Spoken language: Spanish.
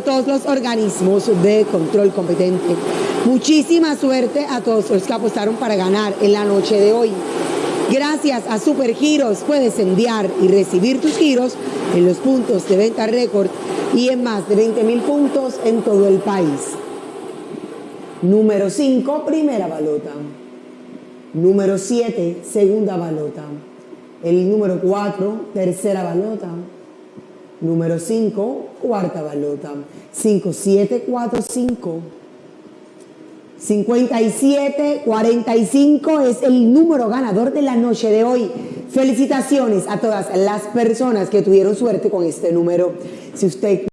todos los organismos de control competente. Muchísima suerte a todos los que apostaron para ganar en la noche de hoy. Gracias a Supergiros puedes enviar y recibir tus giros en los puntos de venta récord y en más de 20 mil puntos en todo el país. Número 5, primera balota. Número 7, segunda balota. El número 4, tercera balota. Número 5, cuarta balota. 5, 7, 4, 5. 57, 45 es el número ganador de la noche de hoy. Felicitaciones a todas las personas que tuvieron suerte con este número. Si usted